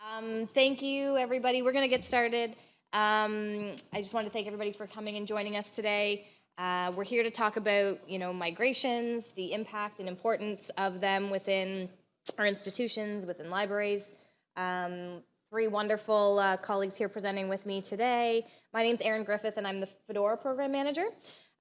Um, thank you, everybody. We're going to get started. Um, I just want to thank everybody for coming and joining us today. Uh, we're here to talk about, you know, migrations, the impact and importance of them within our institutions, within libraries. Um, three wonderful uh, colleagues here presenting with me today. My name's Erin Griffith, and I'm the Fedora Program Manager.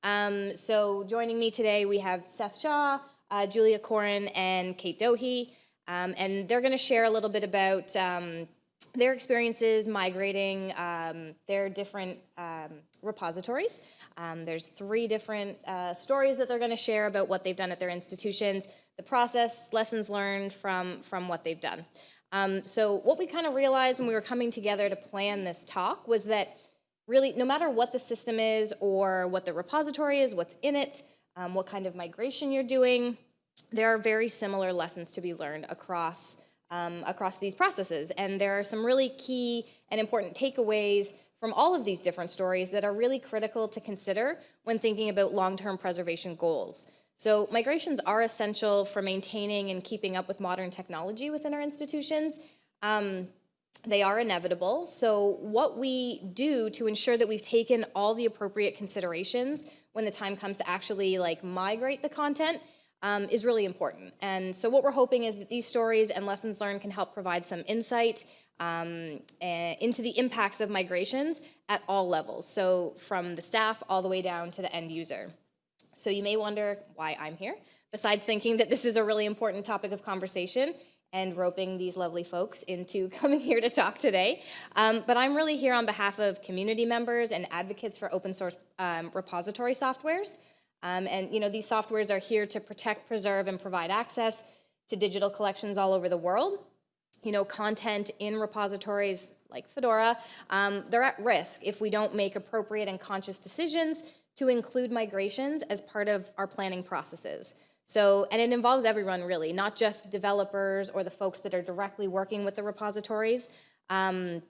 Um, so joining me today, we have Seth Shaw, uh, Julia Corrin, and Kate Dohe. Um, and they're going to share a little bit about um, their experiences migrating um, their different um, repositories. Um, there's three different uh, stories that they're going to share about what they've done at their institutions, the process, lessons learned from, from what they've done. Um, so what we kind of realized when we were coming together to plan this talk was that really no matter what the system is or what the repository is, what's in it, what kind of migration you're doing, there are very similar lessons to be learned across, um, across these processes. And there are some really key and important takeaways from all of these different stories that are really critical to consider when thinking about long-term preservation goals. So migrations are essential for maintaining and keeping up with modern technology within our institutions. Um, they are inevitable. So what we do to ensure that we've taken all the appropriate considerations when the time comes to actually like migrate the content um, is really important. And so what we're hoping is that these stories and lessons learned can help provide some insight um, into the impacts of migrations at all levels. So from the staff all the way down to the end user. So you may wonder why I'm here, besides thinking that this is a really important topic of conversation and roping these lovely folks into coming here to talk today. Um, but I'm really here on behalf of community members and advocates for open source um, repository softwares. Um, and you know, these softwares are here to protect, preserve, and provide access to digital collections all over the world. You know, content in repositories like Fedora, um, they're at risk if we don't make appropriate and conscious decisions to include migrations as part of our planning processes. So, and it involves everyone really, not just developers or the folks that are directly working with the repositories. Um,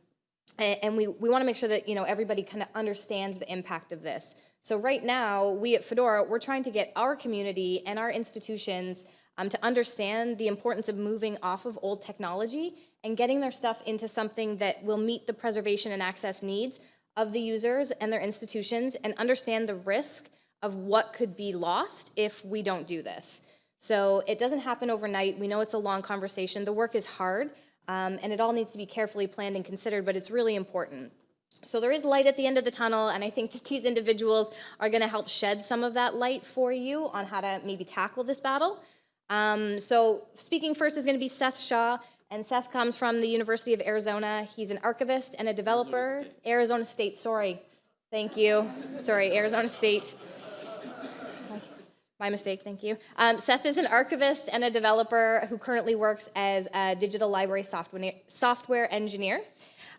and we, we wanna make sure that you know everybody kind of understands the impact of this. So right now, we at Fedora, we're trying to get our community and our institutions um, to understand the importance of moving off of old technology and getting their stuff into something that will meet the preservation and access needs of the users and their institutions and understand the risk of what could be lost if we don't do this. So it doesn't happen overnight. We know it's a long conversation. The work is hard um, and it all needs to be carefully planned and considered, but it's really important. So there is light at the end of the tunnel, and I think that these individuals are gonna help shed some of that light for you on how to maybe tackle this battle. Um, so speaking first is gonna be Seth Shaw, and Seth comes from the University of Arizona. He's an archivist and a developer. Arizona State, Arizona State sorry. Thank you. Sorry, Arizona State. My mistake, thank you. Um, Seth is an archivist and a developer who currently works as a digital library software, software engineer.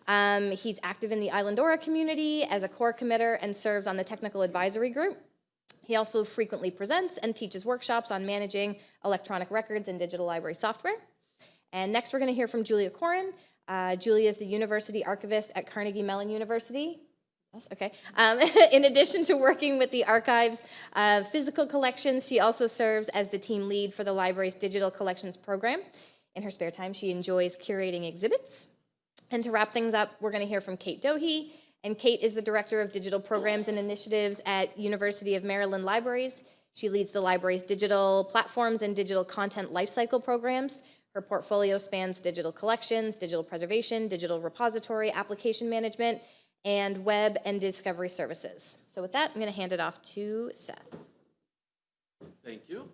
Um, he's active in the Islandora community as a core committer and serves on the technical advisory group. He also frequently presents and teaches workshops on managing electronic records and digital library software. And next we're gonna hear from Julia Corrin. Uh, Julia is the university archivist at Carnegie Mellon University. Yes, okay. Um, in addition to working with the archive's uh, physical collections, she also serves as the team lead for the library's digital collections program. In her spare time, she enjoys curating exhibits, and to wrap things up, we're going to hear from Kate Dohe. And Kate is the Director of Digital Programs and Initiatives at University of Maryland Libraries. She leads the library's digital platforms and digital content lifecycle programs. Her portfolio spans digital collections, digital preservation, digital repository, application management, and web and discovery services. So with that, I'm going to hand it off to Seth. Thank you.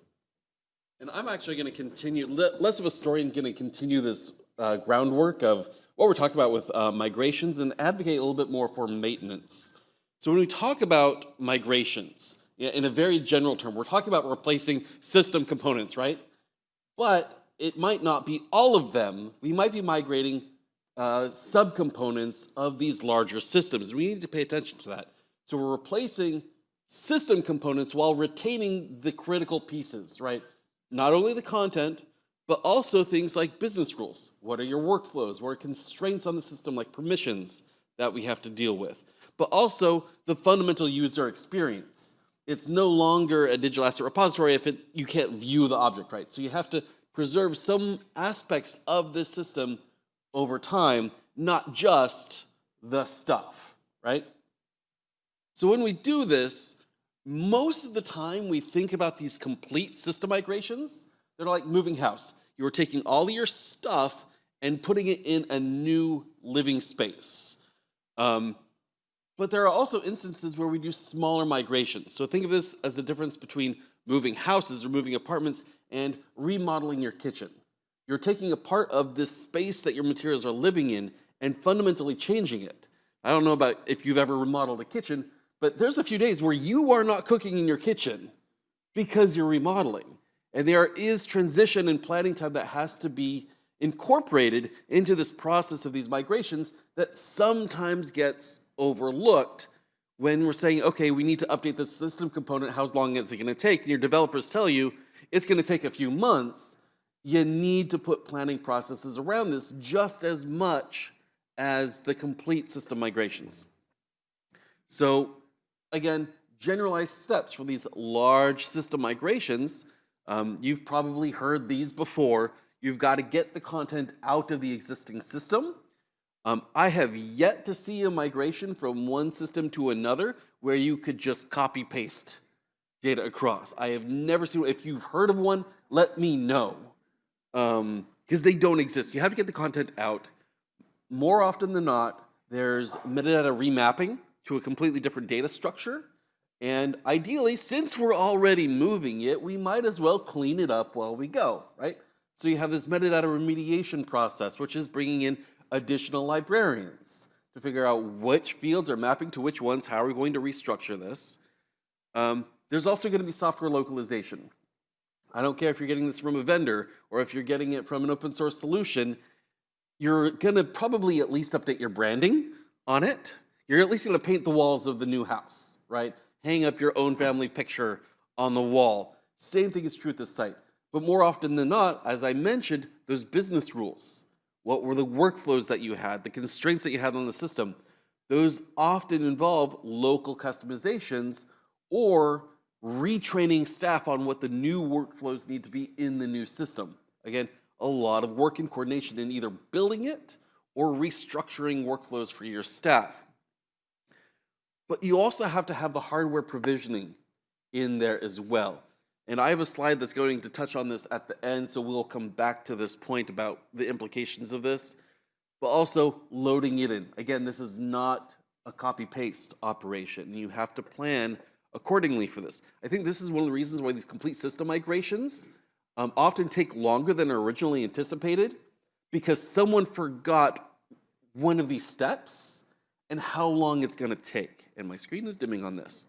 And I'm actually going to continue, less of a story, and going to continue this uh, groundwork of what we're talking about with uh, migrations and advocate a little bit more for maintenance. So when we talk about migrations, in a very general term, we're talking about replacing system components, right? But it might not be all of them. We might be migrating uh, subcomponents of these larger systems. We need to pay attention to that. So we're replacing system components while retaining the critical pieces, right? Not only the content, but also things like business rules. What are your workflows? What are constraints on the system like permissions that we have to deal with? But also the fundamental user experience. It's no longer a digital asset repository if it, you can't view the object, right? So you have to preserve some aspects of this system over time, not just the stuff, right? So when we do this, most of the time we think about these complete system migrations. They're like moving house. You're taking all your stuff and putting it in a new living space. Um, but there are also instances where we do smaller migrations. So think of this as the difference between moving houses or moving apartments and remodeling your kitchen. You're taking a part of this space that your materials are living in and fundamentally changing it. I don't know about if you've ever remodeled a kitchen, but there's a few days where you are not cooking in your kitchen because you're remodeling. And there is transition and planning time that has to be incorporated into this process of these migrations that sometimes gets overlooked when we're saying, okay, we need to update the system component, how long is it gonna take? And your developers tell you it's gonna take a few months. You need to put planning processes around this just as much as the complete system migrations. So again, generalized steps for these large system migrations. Um, you've probably heard these before. You've got to get the content out of the existing system. Um, I have yet to see a migration from one system to another where you could just copy paste data across. I have never seen, if you've heard of one, let me know. Because um, they don't exist. You have to get the content out. More often than not, there's metadata remapping to a completely different data structure. And ideally, since we're already moving it, we might as well clean it up while we go, right? So you have this metadata remediation process, which is bringing in additional librarians to figure out which fields are mapping to which ones, how are we going to restructure this. Um, there's also going to be software localization. I don't care if you're getting this from a vendor or if you're getting it from an open source solution, you're going to probably at least update your branding on it. You're at least going to paint the walls of the new house, right? Hang up your own family picture on the wall. Same thing is true at this site. But more often than not, as I mentioned, those business rules. What were the workflows that you had, the constraints that you had on the system? Those often involve local customizations or retraining staff on what the new workflows need to be in the new system. Again, a lot of work and coordination in either building it or restructuring workflows for your staff. But you also have to have the hardware provisioning in there as well. And I have a slide that's going to touch on this at the end, so we'll come back to this point about the implications of this, but also loading it in. Again, this is not a copy-paste operation. You have to plan accordingly for this. I think this is one of the reasons why these complete system migrations um, often take longer than originally anticipated because someone forgot one of these steps and how long it's gonna take. And my screen is dimming on this.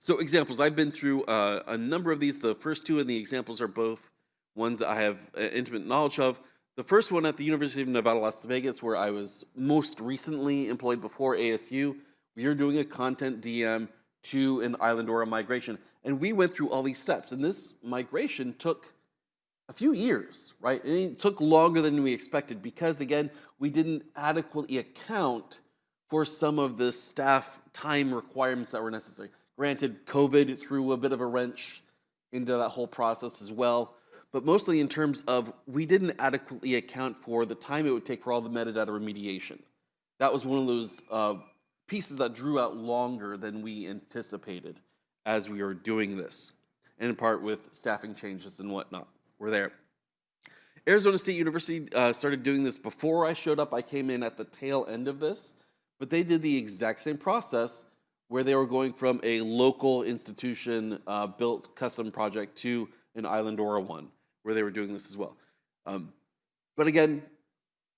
So examples, I've been through uh, a number of these. The first two in the examples are both ones that I have uh, intimate knowledge of. The first one at the University of Nevada, Las Vegas, where I was most recently employed before ASU, we are doing a CONTENTdm to an Islandora migration. And we went through all these steps. And this migration took a few years, right? And it took longer than we expected because, again, we didn't adequately account for some of the staff time requirements that were necessary. Granted, COVID threw a bit of a wrench into that whole process as well, but mostly in terms of we didn't adequately account for the time it would take for all the metadata remediation. That was one of those uh, pieces that drew out longer than we anticipated as we were doing this, and in part with staffing changes and whatnot. We're there. Arizona State University uh, started doing this before I showed up. I came in at the tail end of this, but they did the exact same process where they were going from a local institution uh, built custom project to an Islandora one, where they were doing this as well. Um, but again,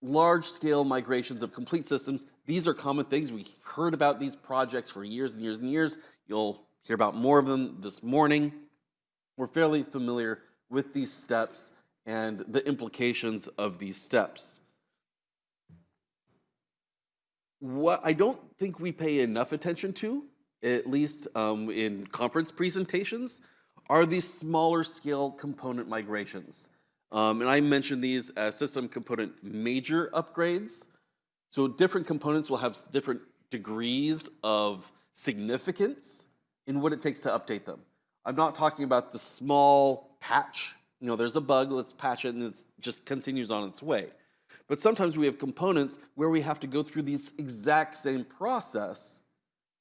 large scale migrations of complete systems, these are common things. We've heard about these projects for years and years and years. You'll hear about more of them this morning. We're fairly familiar with these steps and the implications of these steps. What I don't think we pay enough attention to, at least um, in conference presentations, are these smaller scale component migrations. Um, and I mentioned these as system component major upgrades. So different components will have different degrees of significance in what it takes to update them. I'm not talking about the small patch. You know, there's a bug, let's patch it and it just continues on its way. But sometimes we have components where we have to go through this exact same process,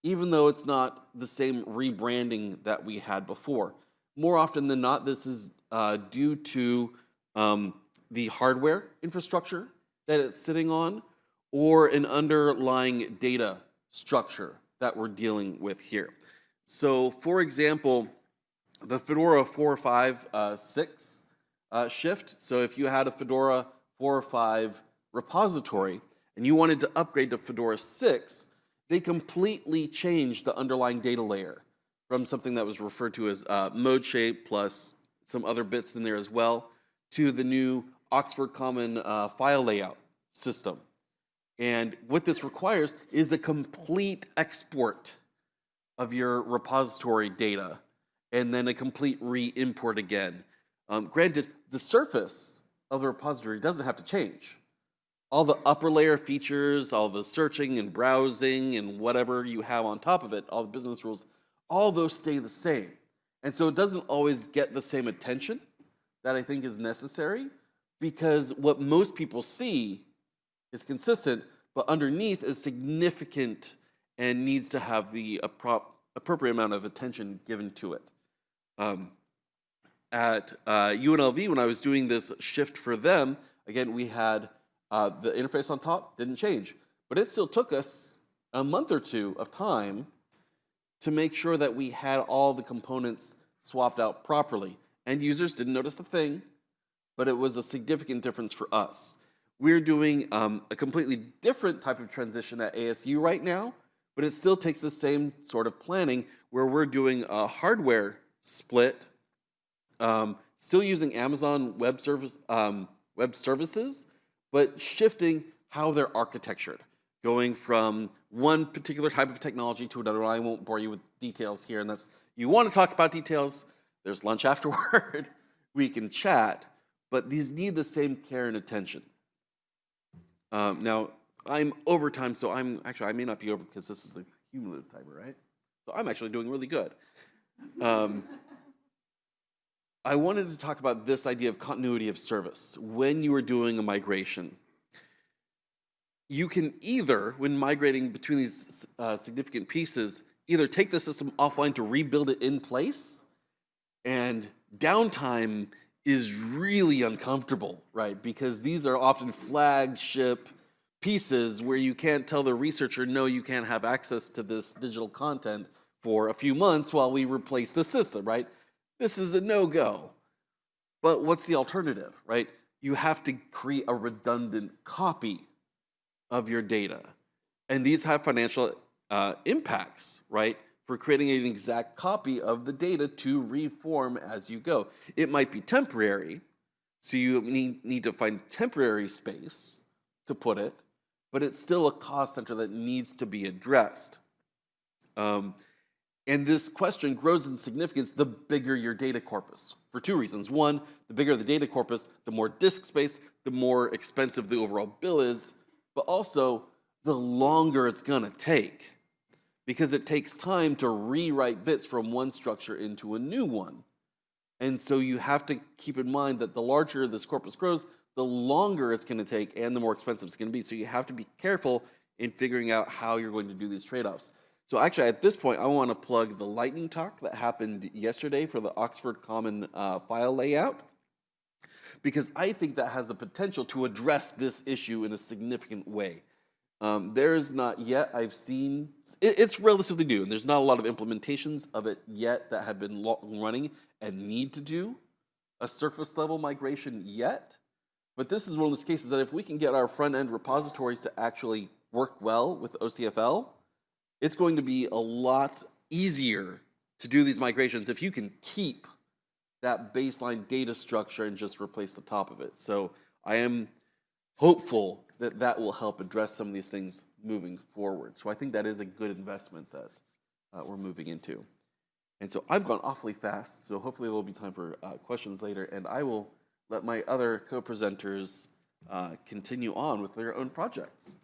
even though it's not the same rebranding that we had before. More often than not, this is uh, due to um, the hardware infrastructure that it's sitting on or an underlying data structure that we're dealing with here. So, for example, the Fedora 4.5.6 uh, uh, shift. So, if you had a Fedora 4 or 5 repository and you wanted to upgrade to Fedora 6, they completely changed the underlying data layer from something that was referred to as uh, ModeShape plus some other bits in there as well to the new Oxford Common uh, file layout system. And what this requires is a complete export of your repository data and then a complete re-import again. Um, granted, the surface of the repository doesn't have to change. All the upper layer features, all the searching and browsing and whatever you have on top of it, all the business rules, all those stay the same. And so it doesn't always get the same attention that I think is necessary because what most people see is consistent, but underneath is significant and needs to have the appropriate amount of attention given to it. Um, at uh, UNLV, when I was doing this shift for them, again, we had uh, the interface on top didn't change, but it still took us a month or two of time to make sure that we had all the components swapped out properly. End users didn't notice a thing, but it was a significant difference for us. We're doing um, a completely different type of transition at ASU right now, but it still takes the same sort of planning where we're doing a hardware split, um, still using Amazon Web Service um, Web Services, but shifting how they're architectured, going from one particular type of technology to another. I won't bore you with details here, unless you want to talk about details. There's lunch afterward. we can chat, but these need the same care and attention. Um, now, I'm over time, so I'm actually, I may not be over because this is a cumulative timer, right? So I'm actually doing really good. Um, I wanted to talk about this idea of continuity of service. When you are doing a migration, you can either, when migrating between these uh, significant pieces, either take the system offline to rebuild it in place, and downtime is really uncomfortable, right? Because these are often flagship pieces where you can't tell the researcher, no, you can't have access to this digital content for a few months while we replace the system, right? This is a no-go. But what's the alternative, right? You have to create a redundant copy of your data. And these have financial uh, impacts, right? For creating an exact copy of the data to reform as you go. It might be temporary, so you need, need to find temporary space to put it, but it's still a cost center that needs to be addressed. Um, and this question grows in significance the bigger your data corpus for two reasons. One, the bigger the data corpus, the more disk space, the more expensive the overall bill is, but also the longer it's gonna take because it takes time to rewrite bits from one structure into a new one. And so you have to keep in mind that the larger this corpus grows, the longer it's gonna take and the more expensive it's gonna be. So you have to be careful in figuring out how you're going to do these trade-offs. So actually, at this point, I want to plug the lightning talk that happened yesterday for the Oxford Common uh, file layout, because I think that has the potential to address this issue in a significant way. Um, there is not yet, I've seen, it, it's relatively new, and there's not a lot of implementations of it yet that have been running and need to do a surface level migration yet. But this is one of those cases that if we can get our front end repositories to actually work well with OCFL, it's going to be a lot easier to do these migrations if you can keep that baseline data structure and just replace the top of it. So I am hopeful that that will help address some of these things moving forward. So I think that is a good investment that uh, we're moving into. And so I've gone awfully fast, so hopefully there will be time for uh, questions later, and I will let my other co-presenters uh, continue on with their own projects.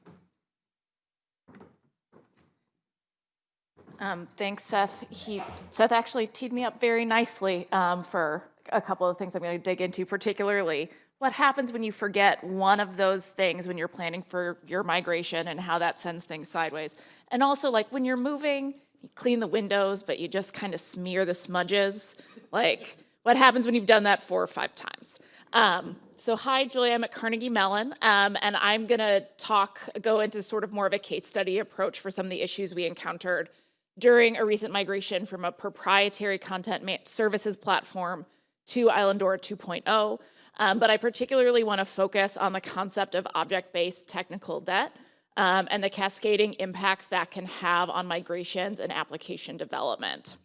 Um, thanks, Seth. He, Seth actually teed me up very nicely um, for a couple of things I'm going to dig into, particularly what happens when you forget one of those things when you're planning for your migration and how that sends things sideways. And also, like when you're moving, you clean the windows, but you just kind of smear the smudges. Like, what happens when you've done that four or five times? Um, so hi, Julia, I'm at Carnegie Mellon, um, and I'm gonna talk, go into sort of more of a case study approach for some of the issues we encountered during a recent migration from a proprietary content services platform to Islandora 2.0. Um, but I particularly want to focus on the concept of object-based technical debt um, and the cascading impacts that can have on migrations and application development.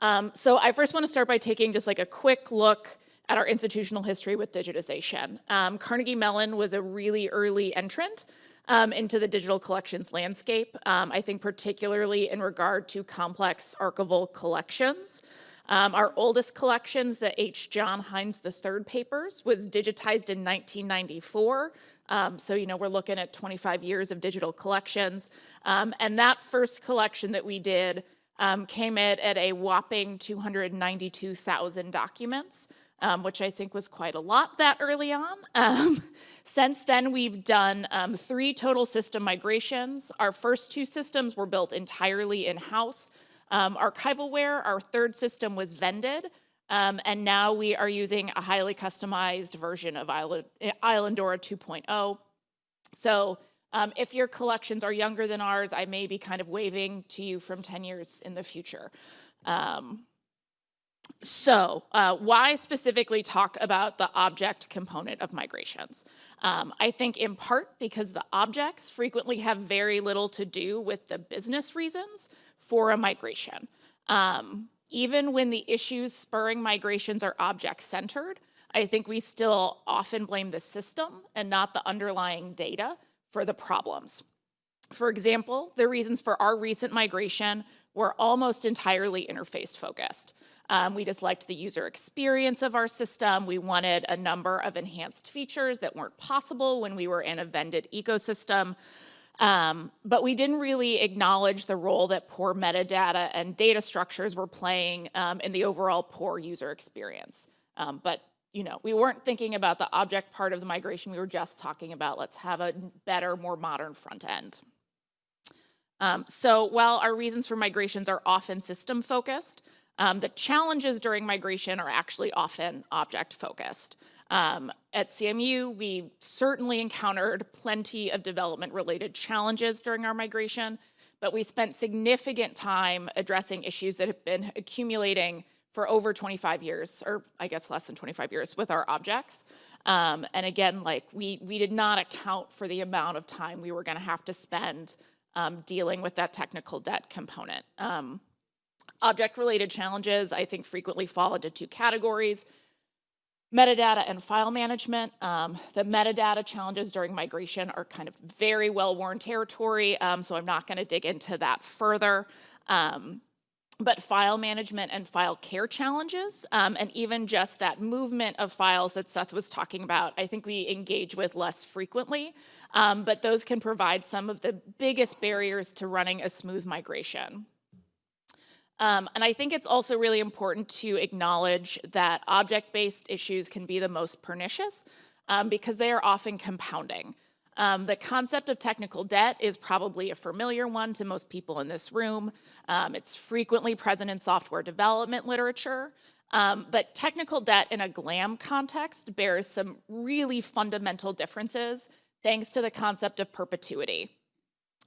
Um, so I first want to start by taking just like a quick look at our institutional history with digitization. Um, Carnegie Mellon was a really early entrant um, into the digital collections landscape, um, I think particularly in regard to complex archival collections. Um, our oldest collections, the H. John Heinz III papers, was digitized in 1994. Um, so, you know, we're looking at 25 years of digital collections. Um, and that first collection that we did um, came in at a whopping 292,000 documents. Um, which I think was quite a lot that early on. Um, since then, we've done um, three total system migrations. Our first two systems were built entirely in-house. Um, archivalware, our third system was vended, um, and now we are using a highly customized version of Island, Islandora 2.0. So um, if your collections are younger than ours, I may be kind of waving to you from 10 years in the future. Um, so uh, why specifically talk about the object component of migrations? Um, I think in part because the objects frequently have very little to do with the business reasons for a migration. Um, even when the issues spurring migrations are object-centered, I think we still often blame the system and not the underlying data for the problems. For example, the reasons for our recent migration were almost entirely interface focused. Um, we just liked the user experience of our system. We wanted a number of enhanced features that weren't possible when we were in a vended ecosystem. Um, but we didn't really acknowledge the role that poor metadata and data structures were playing um, in the overall poor user experience. Um, but you know, we weren't thinking about the object part of the migration. We were just talking about let's have a better, more modern front end. Um, so while our reasons for migrations are often system focused, um, the challenges during migration are actually often object focused. Um, at CMU, we certainly encountered plenty of development related challenges during our migration, but we spent significant time addressing issues that have been accumulating for over 25 years, or I guess less than 25 years with our objects. Um, and again, like we, we did not account for the amount of time we were gonna have to spend um, dealing with that technical debt component. Um, Object-related challenges, I think, frequently fall into two categories. Metadata and file management. Um, the metadata challenges during migration are kind of very well-worn territory, um, so I'm not gonna dig into that further. Um, but file management and file care challenges, um, and even just that movement of files that Seth was talking about, I think we engage with less frequently, um, but those can provide some of the biggest barriers to running a smooth migration. Um, and I think it's also really important to acknowledge that object-based issues can be the most pernicious um, because they are often compounding. Um, the concept of technical debt is probably a familiar one to most people in this room. Um, it's frequently present in software development literature, um, but technical debt in a GLAM context bears some really fundamental differences thanks to the concept of perpetuity.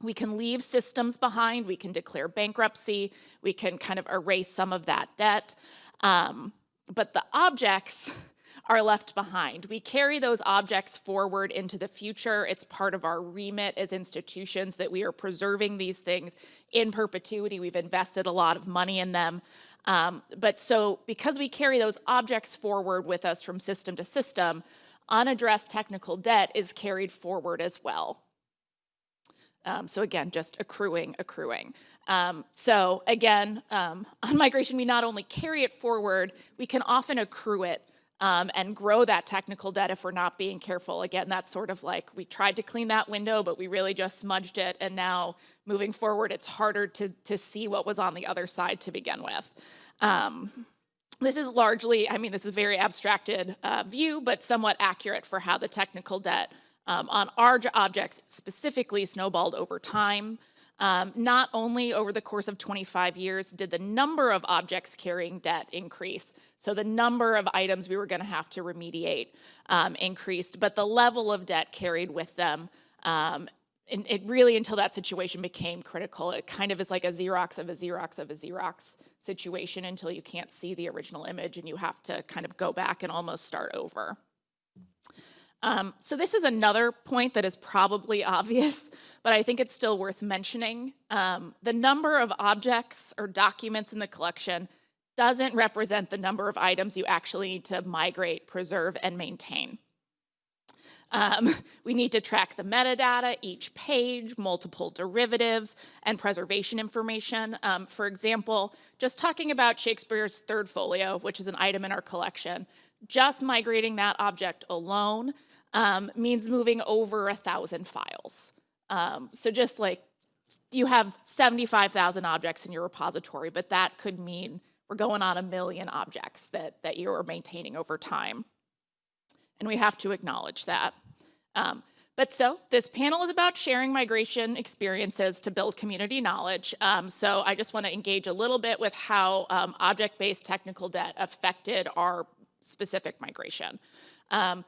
We can leave systems behind, we can declare bankruptcy, we can kind of erase some of that debt, um, but the objects are left behind. We carry those objects forward into the future. It's part of our remit as institutions that we are preserving these things in perpetuity. We've invested a lot of money in them. Um, but so because we carry those objects forward with us from system to system, unaddressed technical debt is carried forward as well. Um, so again, just accruing, accruing. Um, so again, um, on migration, we not only carry it forward, we can often accrue it um, and grow that technical debt if we're not being careful. Again, that's sort of like we tried to clean that window, but we really just smudged it. And now moving forward, it's harder to, to see what was on the other side to begin with. Um, This is largely, I mean, this is a very abstracted uh, view, but somewhat accurate for how the technical debt um, on our objects specifically snowballed over time. Um, not only over the course of 25 years did the number of objects carrying debt increase, so the number of items we were going to have to remediate um, increased, but the level of debt carried with them um, and it really until that situation became critical it kind of is like a xerox of a xerox of a xerox situation until you can't see the original image and you have to kind of go back and almost start over um, so this is another point that is probably obvious but i think it's still worth mentioning um, the number of objects or documents in the collection doesn't represent the number of items you actually need to migrate preserve and maintain um, we need to track the metadata, each page, multiple derivatives, and preservation information. Um, for example, just talking about Shakespeare's third folio, which is an item in our collection, just migrating that object alone um, means moving over a thousand files. Um, so just like you have 75,000 objects in your repository, but that could mean we're going on a million objects that, that you're maintaining over time and we have to acknowledge that. Um, but so this panel is about sharing migration experiences to build community knowledge. Um, so I just want to engage a little bit with how um, object-based technical debt affected our specific migration. Um,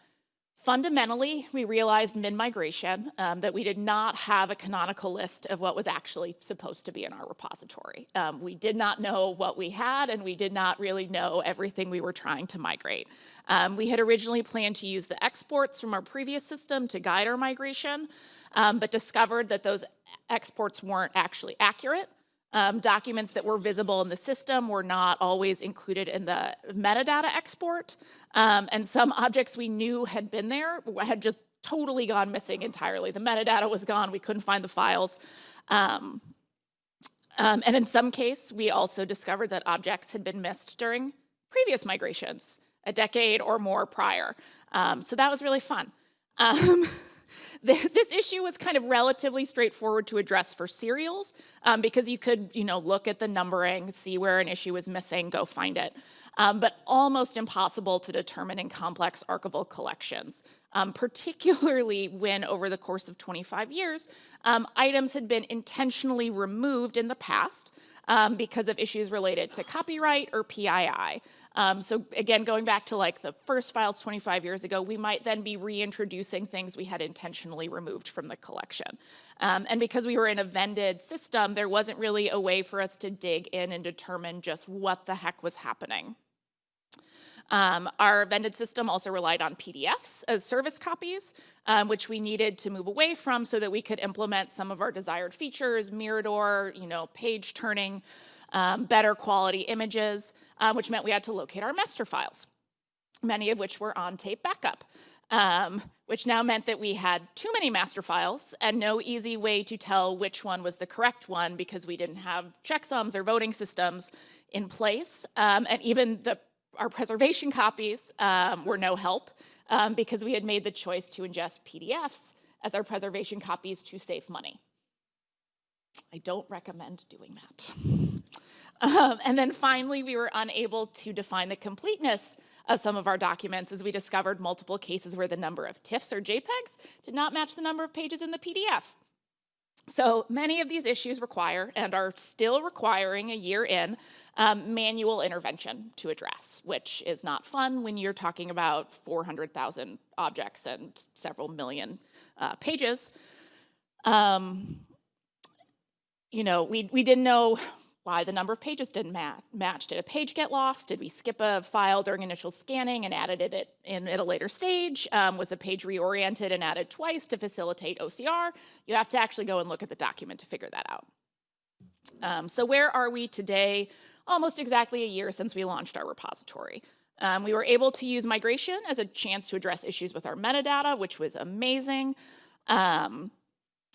Fundamentally, we realized mid-migration um, that we did not have a canonical list of what was actually supposed to be in our repository. Um, we did not know what we had, and we did not really know everything we were trying to migrate. Um, we had originally planned to use the exports from our previous system to guide our migration, um, but discovered that those exports weren't actually accurate. Um, documents that were visible in the system were not always included in the metadata export. Um, and some objects we knew had been there had just totally gone missing entirely. The metadata was gone, we couldn't find the files. Um, um, and in some case, we also discovered that objects had been missed during previous migrations, a decade or more prior. Um, so that was really fun. This issue was kind of relatively straightforward to address for serials um, because you could, you know, look at the numbering, see where an issue was missing, go find it. Um, but almost impossible to determine in complex archival collections, um, particularly when over the course of 25 years, um, items had been intentionally removed in the past um, because of issues related to copyright or PII. Um, so again, going back to like the first files 25 years ago, we might then be reintroducing things we had intentionally removed from the collection. Um, and because we were in a vended system, there wasn't really a way for us to dig in and determine just what the heck was happening. Um, our vended system also relied on PDFs as service copies, um, which we needed to move away from so that we could implement some of our desired features, Mirador, you know, page turning, um, better quality images, uh, which meant we had to locate our master files, many of which were on tape backup. Um, which now meant that we had too many master files and no easy way to tell which one was the correct one because we didn't have checksums or voting systems in place. Um, and even the our preservation copies um, were no help um, because we had made the choice to ingest PDFs as our preservation copies to save money. I don't recommend doing that. Um, and then finally, we were unable to define the completeness of some of our documents as we discovered multiple cases where the number of TIFFs or JPEGs did not match the number of pages in the PDF. So many of these issues require and are still requiring a year in um, manual intervention to address, which is not fun when you're talking about 400,000 objects and several million uh, pages. Um, you know, we, we didn't know why the number of pages didn't ma match. Did a page get lost? Did we skip a file during initial scanning and added it in at a later stage? Um, was the page reoriented and added twice to facilitate OCR? You have to actually go and look at the document to figure that out. Um, so where are we today? Almost exactly a year since we launched our repository. Um, we were able to use migration as a chance to address issues with our metadata, which was amazing. Um,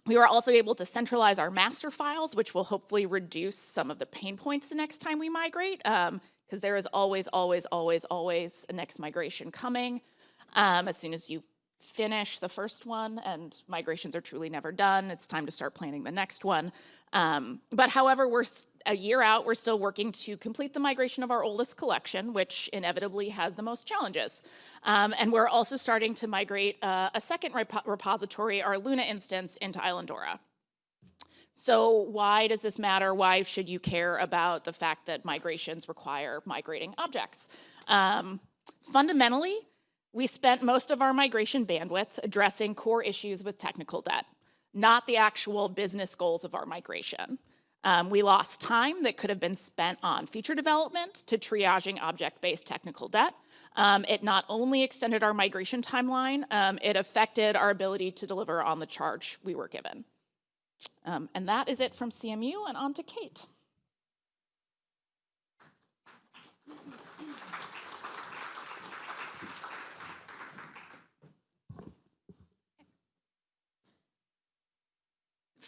we were also able to centralize our master files, which will hopefully reduce some of the pain points the next time we migrate, because um, there is always, always, always, always a next migration coming. Um, as soon as you finish the first one, and migrations are truly never done. It's time to start planning the next one. Um, but however, we're a year out, we're still working to complete the migration of our oldest collection, which inevitably had the most challenges. Um, and we're also starting to migrate uh, a second repo- repository, our Luna instance, into Islandora. So why does this matter? Why should you care about the fact that migrations require migrating objects? Um, fundamentally, we spent most of our migration bandwidth addressing core issues with technical debt, not the actual business goals of our migration. Um, we lost time that could have been spent on feature development to triaging object-based technical debt. Um, it not only extended our migration timeline, um, it affected our ability to deliver on the charge we were given. Um, and that is it from CMU and on to Kate.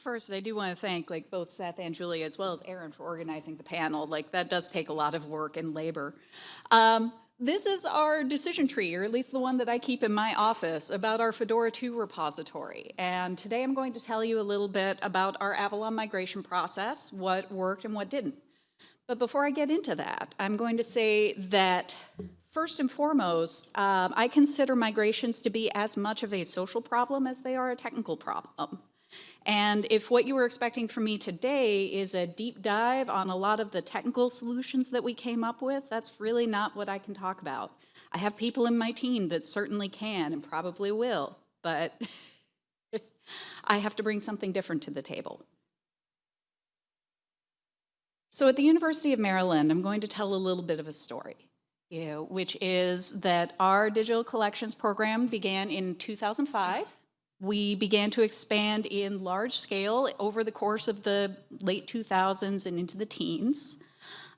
First, I do want to thank like both Seth and Julie as well as Erin for organizing the panel. Like that does take a lot of work and labor. Um, this is our decision tree, or at least the one that I keep in my office, about our Fedora 2 repository. And today I'm going to tell you a little bit about our Avalon migration process, what worked and what didn't. But before I get into that, I'm going to say that first and foremost, um, I consider migrations to be as much of a social problem as they are a technical problem. And if what you were expecting from me today is a deep dive on a lot of the technical solutions that we came up with, that's really not what I can talk about. I have people in my team that certainly can and probably will, but I have to bring something different to the table. So at the University of Maryland, I'm going to tell a little bit of a story, you know, which is that our digital collections program began in 2005. We began to expand in large scale over the course of the late 2000s and into the teens.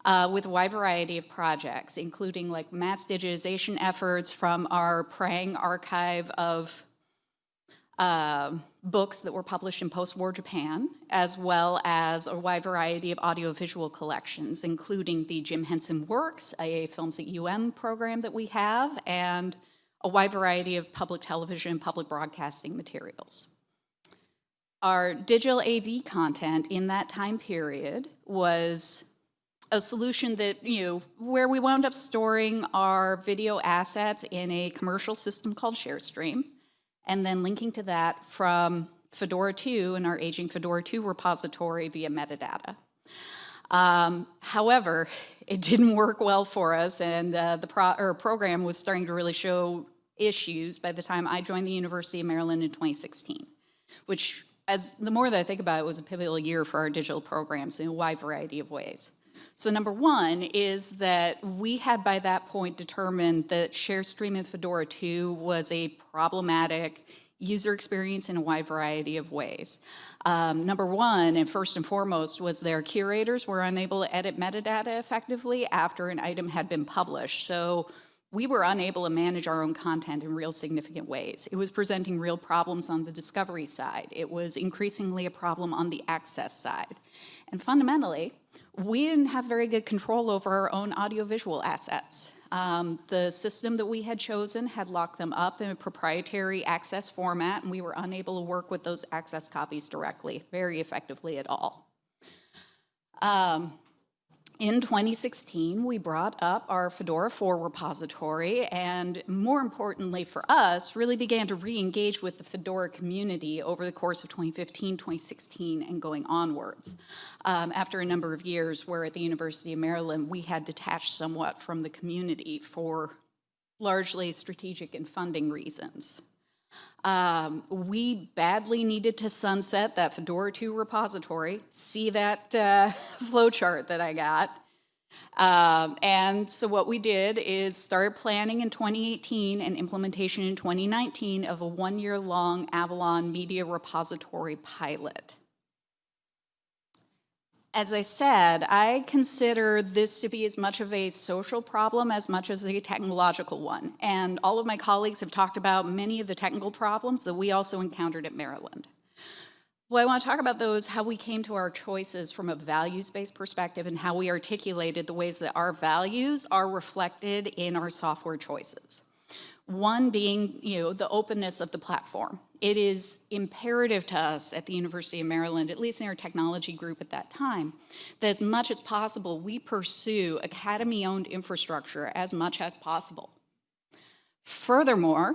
Uh, with a wide variety of projects, including like mass digitization efforts from our Prange archive of uh, books that were published in post-war Japan, as well as a wide variety of audiovisual collections, including the Jim Henson Works, a Films at UM program that we have, and a wide variety of public television and public broadcasting materials. Our digital AV content in that time period was a solution that, you know, where we wound up storing our video assets in a commercial system called ShareStream, and then linking to that from Fedora 2 and our aging Fedora 2 repository via metadata. Um, however, it didn't work well for us, and uh, the pro program was starting to really show issues by the time I joined the University of Maryland in 2016, which, as the more that I think about it, was a pivotal year for our digital programs in a wide variety of ways. So number one is that we had by that point determined that ShareStream and Fedora 2 was a problematic user experience in a wide variety of ways. Um, number one, and first and foremost, was their curators were unable to edit metadata effectively after an item had been published. So we were unable to manage our own content in real significant ways. It was presenting real problems on the discovery side. It was increasingly a problem on the access side. And fundamentally, we didn't have very good control over our own audiovisual assets. Um, the system that we had chosen had locked them up in a proprietary access format, and we were unable to work with those access copies directly, very effectively at all. Um, in 2016, we brought up our Fedora 4 repository and more importantly for us, really began to re-engage with the Fedora community over the course of 2015, 2016, and going onwards. Um, after a number of years where at the University of Maryland, we had detached somewhat from the community for largely strategic and funding reasons. Um, we badly needed to sunset that Fedora 2 repository. See that uh, flowchart that I got. Um, and so what we did is start planning in 2018 and implementation in 2019 of a one-year-long Avalon Media Repository pilot. As I said, I consider this to be as much of a social problem as much as a technological one. And all of my colleagues have talked about many of the technical problems that we also encountered at Maryland. What I want to talk about, those, how we came to our choices from a values-based perspective and how we articulated the ways that our values are reflected in our software choices. One being, you know, the openness of the platform. It is imperative to us at the University of Maryland, at least in our technology group at that time, that as much as possible, we pursue academy-owned infrastructure as much as possible. Furthermore,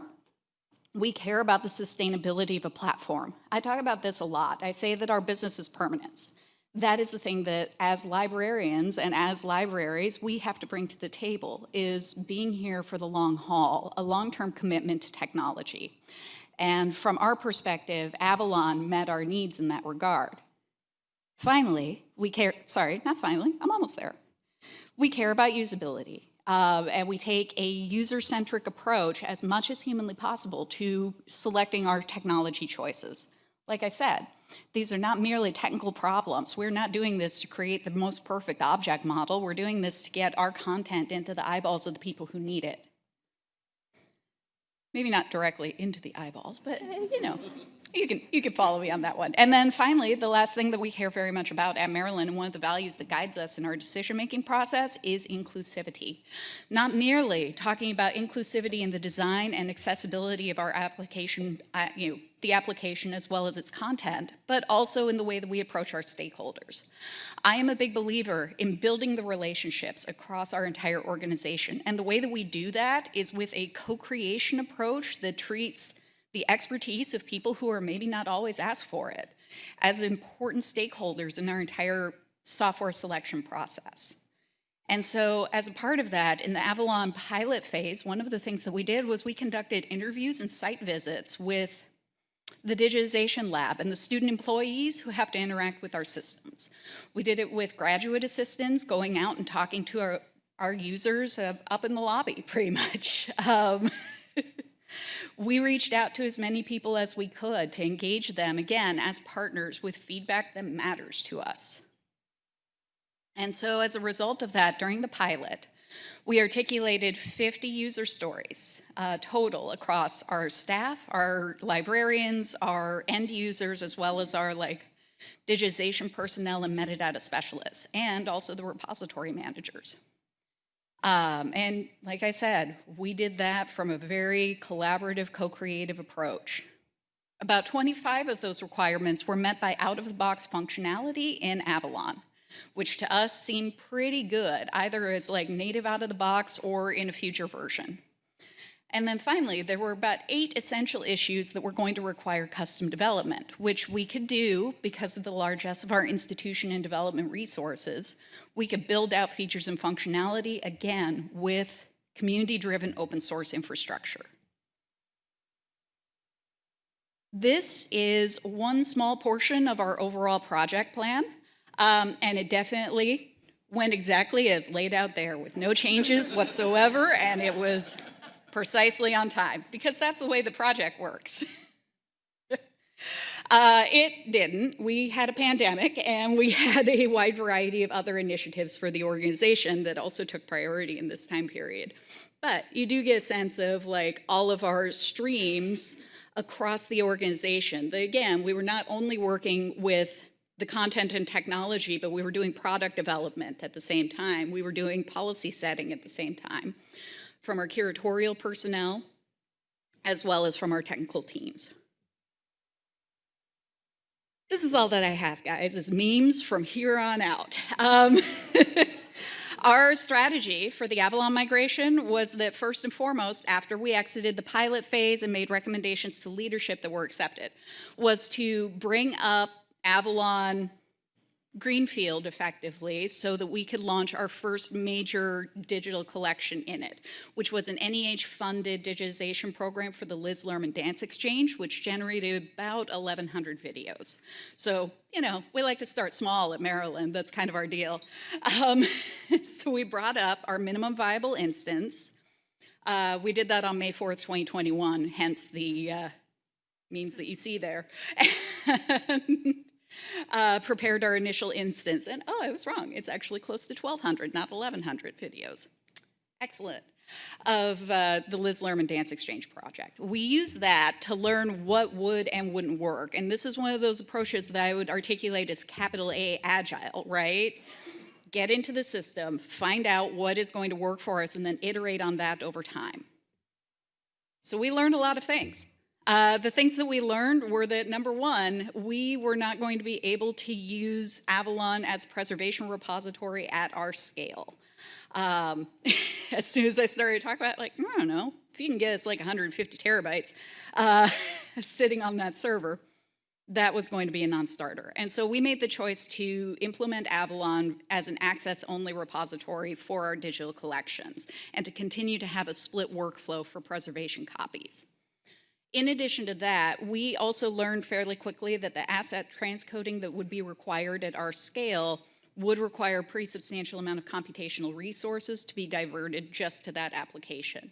we care about the sustainability of a platform. I talk about this a lot. I say that our business is permanence. That is the thing that as librarians and as libraries, we have to bring to the table is being here for the long haul, a long-term commitment to technology. And from our perspective, Avalon met our needs in that regard. Finally, we care, sorry, not finally, I'm almost there. We care about usability. Uh, and we take a user-centric approach as much as humanly possible to selecting our technology choices. Like I said, these are not merely technical problems. We're not doing this to create the most perfect object model. We're doing this to get our content into the eyeballs of the people who need it. Maybe not directly into the eyeballs, but you know, you can, you can follow me on that one. And then finally, the last thing that we care very much about at Maryland, and one of the values that guides us in our decision-making process is inclusivity. Not merely talking about inclusivity in the design and accessibility of our application, uh, you know, the application as well as its content, but also in the way that we approach our stakeholders. I am a big believer in building the relationships across our entire organization, and the way that we do that is with a co-creation approach that treats the expertise of people who are maybe not always asked for it as important stakeholders in our entire software selection process. And so as a part of that, in the Avalon pilot phase, one of the things that we did was we conducted interviews and site visits with the digitization lab and the student employees who have to interact with our systems. We did it with graduate assistants going out and talking to our, our users uh, up in the lobby, pretty much. Um, we reached out to as many people as we could to engage them, again, as partners with feedback that matters to us. And so as a result of that, during the pilot, we articulated 50 user stories uh, total across our staff, our librarians, our end users, as well as our like digitization personnel and metadata specialists, and also the repository managers. Um, and like I said, we did that from a very collaborative, co-creative approach. About 25 of those requirements were met by out-of-the-box functionality in Avalon, which to us seemed pretty good, either as like native out-of-the-box or in a future version. And then finally, there were about eight essential issues that were going to require custom development, which we could do because of the largesse of our institution and development resources. We could build out features and functionality, again, with community-driven open source infrastructure. This is one small portion of our overall project plan, um, and it definitely went exactly as laid out there with no changes whatsoever, and it was precisely on time, because that's the way the project works. uh, it didn't. We had a pandemic and we had a wide variety of other initiatives for the organization that also took priority in this time period. But you do get a sense of like all of our streams across the organization. Again, we were not only working with the content and technology, but we were doing product development at the same time. We were doing policy setting at the same time from our curatorial personnel, as well as from our technical teams. This is all that I have, guys, is memes from here on out. Um, our strategy for the Avalon migration was that first and foremost, after we exited the pilot phase and made recommendations to leadership that were accepted, was to bring up Avalon greenfield effectively so that we could launch our first major digital collection in it, which was an NEH-funded digitization program for the Liz Lerman Dance Exchange, which generated about 1,100 videos. So, you know, we like to start small at Maryland. That's kind of our deal. Um, so we brought up our minimum viable instance. Uh, we did that on May 4th, 2021, hence the uh, means that you see there. uh, prepared our initial instance. And oh, I was wrong. It's actually close to 1,200, not 1,100 videos. Excellent. Of uh, the Liz Lerman Dance Exchange project. We use that to learn what would and wouldn't work. And this is one of those approaches that I would articulate as capital A agile, right? Get into the system, find out what is going to work for us, and then iterate on that over time. So we learned a lot of things. Uh, the things that we learned were that number one, we were not going to be able to use Avalon as a preservation repository at our scale. Um, as soon as I started talking about, like, I don't know, if you can get us like 150 terabytes uh, sitting on that server, that was going to be a non-starter. And so we made the choice to implement Avalon as an access-only repository for our digital collections and to continue to have a split workflow for preservation copies. In addition to that, we also learned fairly quickly that the asset transcoding that would be required at our scale would require a pretty substantial amount of computational resources to be diverted just to that application.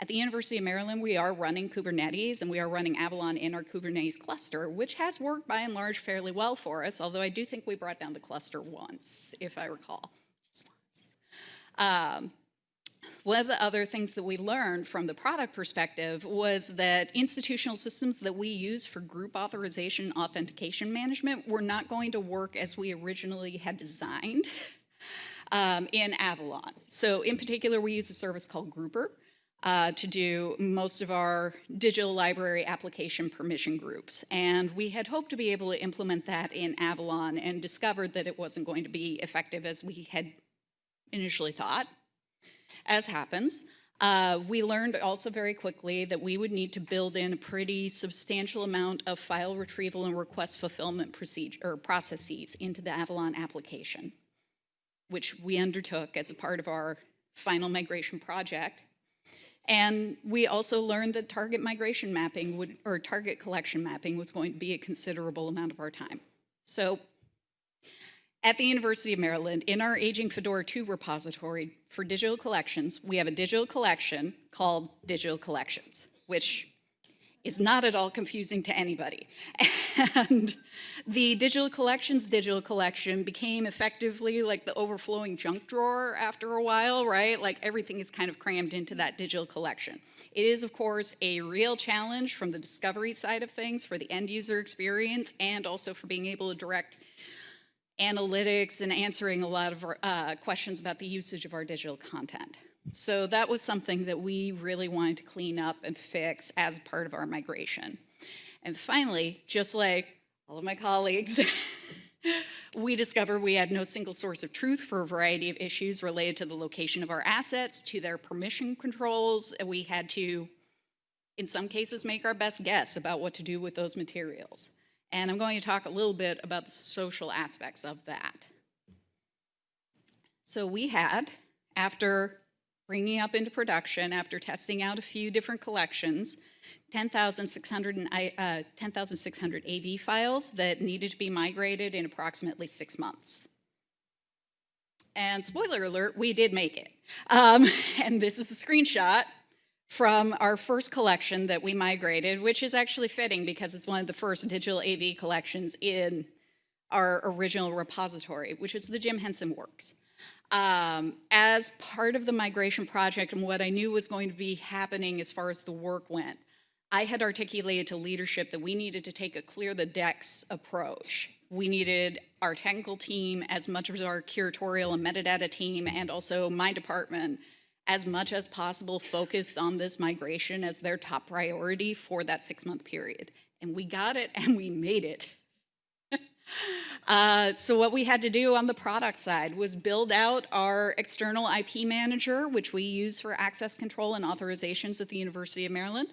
At the University of Maryland, we are running Kubernetes and we are running Avalon in our Kubernetes cluster, which has worked by and large fairly well for us, although I do think we brought down the cluster once, if I recall. Um, one of the other things that we learned from the product perspective was that institutional systems that we use for group authorization authentication management were not going to work as we originally had designed um, in Avalon. So in particular, we use a service called Grouper uh, to do most of our digital library application permission groups. And we had hoped to be able to implement that in Avalon and discovered that it wasn't going to be effective as we had initially thought as happens. Uh, we learned also very quickly that we would need to build in a pretty substantial amount of file retrieval and request fulfillment procedure or processes into the Avalon application, which we undertook as a part of our final migration project. And we also learned that target migration mapping would, or target collection mapping was going to be a considerable amount of our time. So at the University of Maryland, in our Aging Fedora 2 repository for digital collections, we have a digital collection called Digital Collections, which is not at all confusing to anybody. And the digital collections digital collection became effectively like the overflowing junk drawer after a while, right? Like everything is kind of crammed into that digital collection. It is, of course, a real challenge from the discovery side of things for the end user experience and also for being able to direct analytics and answering a lot of uh, questions about the usage of our digital content. So that was something that we really wanted to clean up and fix as part of our migration. And finally, just like all of my colleagues, we discovered we had no single source of truth for a variety of issues related to the location of our assets, to their permission controls, and we had to, in some cases, make our best guess about what to do with those materials. And I'm going to talk a little bit about the social aspects of that. So we had, after bringing up into production, after testing out a few different collections, 10,600 uh, 10, AV files that needed to be migrated in approximately six months. And spoiler alert, we did make it. Um, and this is a screenshot from our first collection that we migrated, which is actually fitting because it's one of the first digital AV collections in our original repository, which is the Jim Henson Works. Um, as part of the migration project and what I knew was going to be happening as far as the work went, I had articulated to leadership that we needed to take a clear the decks approach. We needed our technical team as much as our curatorial and metadata team and also my department as much as possible focused on this migration as their top priority for that six month period. And we got it and we made it. uh, so what we had to do on the product side was build out our external IP manager, which we use for access control and authorizations at the University of Maryland,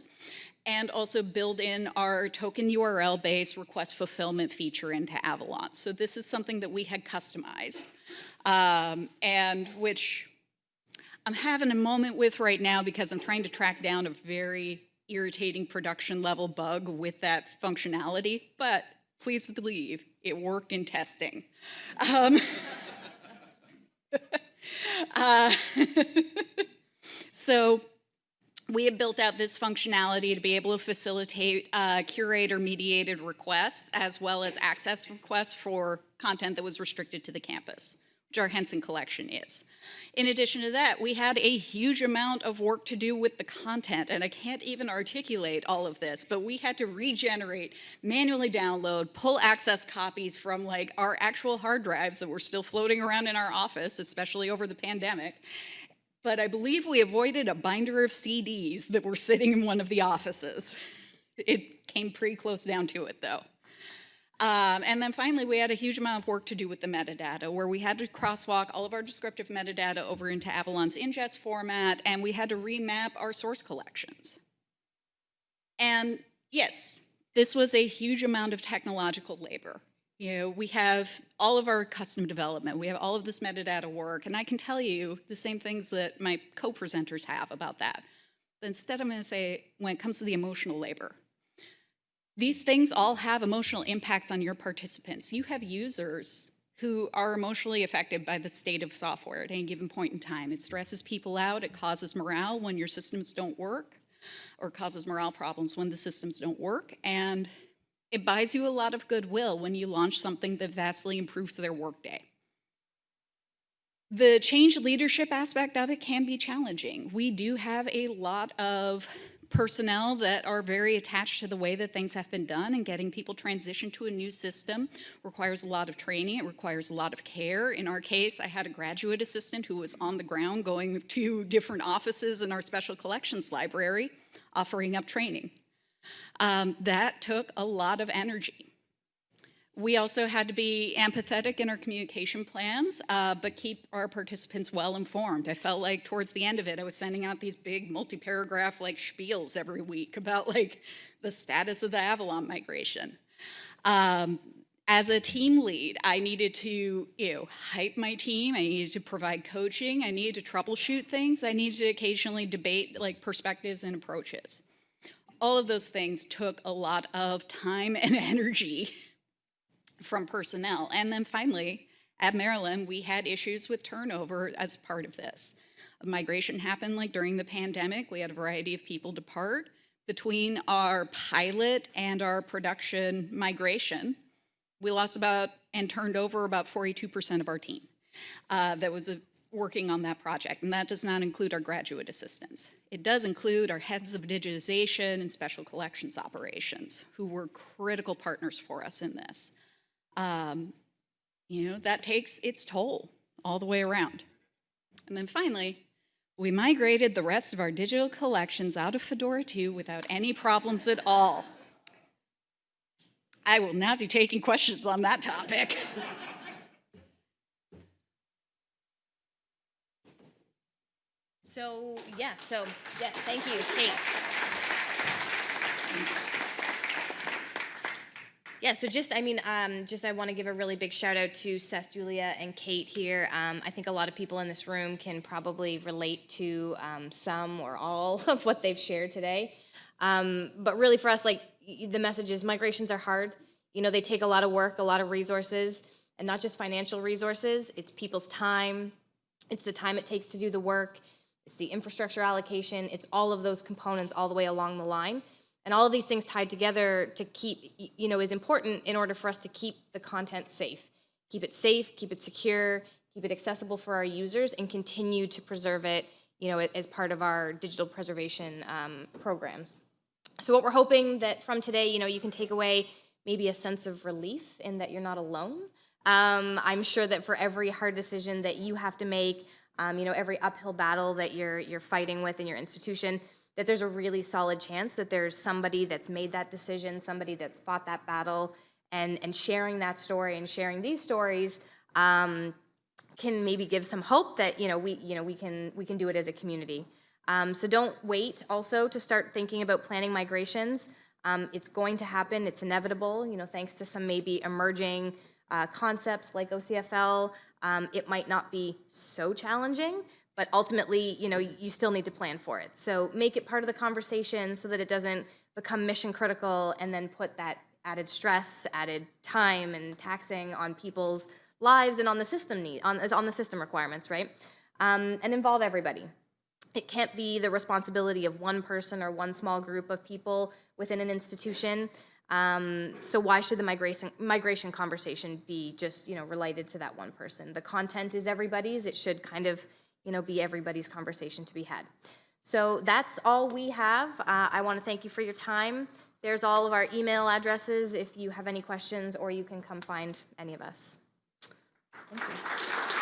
and also build in our token URL based request fulfillment feature into Avalon. So this is something that we had customized um, and which I'm having a moment with right now because I'm trying to track down a very irritating production level bug with that functionality, but please believe it worked in testing. Um, uh, so we have built out this functionality to be able to facilitate uh, curator mediated requests as well as access requests for content that was restricted to the campus, Henson collection is. In addition to that, we had a huge amount of work to do with the content, and I can't even articulate all of this, but we had to regenerate, manually download, pull access copies from like our actual hard drives that were still floating around in our office, especially over the pandemic, but I believe we avoided a binder of CDs that were sitting in one of the offices. It came pretty close down to it, though. Um, and then finally, we had a huge amount of work to do with the metadata, where we had to crosswalk all of our descriptive metadata over into Avalon's ingest format, and we had to remap our source collections. And yes, this was a huge amount of technological labor. You know, we have all of our custom development, we have all of this metadata work, and I can tell you the same things that my co-presenters have about that. But instead, I'm gonna say, when it comes to the emotional labor, these things all have emotional impacts on your participants. You have users who are emotionally affected by the state of software at any given point in time. It stresses people out, it causes morale when your systems don't work, or causes morale problems when the systems don't work, and it buys you a lot of goodwill when you launch something that vastly improves their workday. The change leadership aspect of it can be challenging. We do have a lot of personnel that are very attached to the way that things have been done and getting people transitioned to a new system requires a lot of training, it requires a lot of care. In our case, I had a graduate assistant who was on the ground going to different offices in our special collections library offering up training. Um, that took a lot of energy. We also had to be empathetic in our communication plans, uh, but keep our participants well informed. I felt like towards the end of it, I was sending out these big multi-paragraph like spiels every week about like the status of the Avalon migration. Um, as a team lead, I needed to you know, hype my team. I needed to provide coaching. I needed to troubleshoot things. I needed to occasionally debate like perspectives and approaches. All of those things took a lot of time and energy from personnel. And then finally, at Maryland, we had issues with turnover as part of this. Migration happened like during the pandemic. We had a variety of people depart. Between our pilot and our production migration, we lost about and turned over about 42% of our team uh, that was uh, working on that project. And that does not include our graduate assistants. It does include our heads of digitization and special collections operations, who were critical partners for us in this um, you know, that takes its toll all the way around. And then finally, we migrated the rest of our digital collections out of Fedora 2 without any problems at all. I will now be taking questions on that topic. So, yeah, so, yeah, thank you, Kate. Yeah, so just, I mean, um, just I want to give a really big shout out to Seth, Julia, and Kate here. Um, I think a lot of people in this room can probably relate to um, some or all of what they've shared today. Um, but really for us, like, the message is migrations are hard. You know, they take a lot of work, a lot of resources, and not just financial resources, it's people's time, it's the time it takes to do the work, it's the infrastructure allocation, it's all of those components all the way along the line. And all of these things tied together to keep, you know, is important in order for us to keep the content safe. Keep it safe, keep it secure, keep it accessible for our users, and continue to preserve it, you know, as part of our digital preservation um, programs. So what we're hoping that from today, you know, you can take away maybe a sense of relief in that you're not alone. Um, I'm sure that for every hard decision that you have to make, um, you know, every uphill battle that you're you're fighting with in your institution, that there's a really solid chance that there's somebody that's made that decision, somebody that's fought that battle, and and sharing that story and sharing these stories. Um, can maybe give some hope that you know we you know we can we can do it as a community. Um, so don't wait also to start thinking about planning migrations. Um, it's going to happen. It's inevitable. You know, thanks to some maybe emerging uh, concepts like OCFL, um, it might not be so challenging, but ultimately, you know, you still need to plan for it. So make it part of the conversation so that it doesn't become mission critical and then put that added stress, added time, and taxing on people's lives and on the system need on on the system requirements, right? Um, and involve everybody. It can't be the responsibility of one person or one small group of people within an institution. Um, so why should the migration migration conversation be just you know related to that one person? The content is everybody's. It should kind of you know be everybody's conversation to be had. So that's all we have. Uh, I want to thank you for your time. There's all of our email addresses if you have any questions, or you can come find any of us. Thank you.